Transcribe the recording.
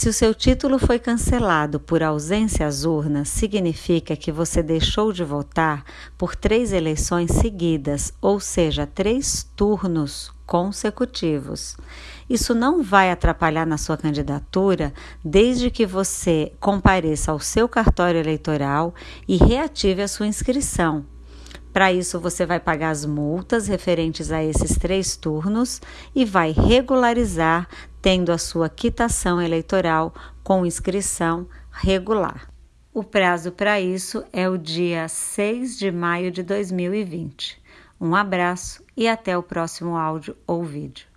Se o seu título foi cancelado por ausência às urnas, significa que você deixou de votar por três eleições seguidas, ou seja, três turnos consecutivos. Isso não vai atrapalhar na sua candidatura, desde que você compareça ao seu cartório eleitoral e reative a sua inscrição. Para isso, você vai pagar as multas referentes a esses três turnos e vai regularizar, tendo a sua quitação eleitoral com inscrição regular. O prazo para isso é o dia 6 de maio de 2020. Um abraço e até o próximo áudio ou vídeo.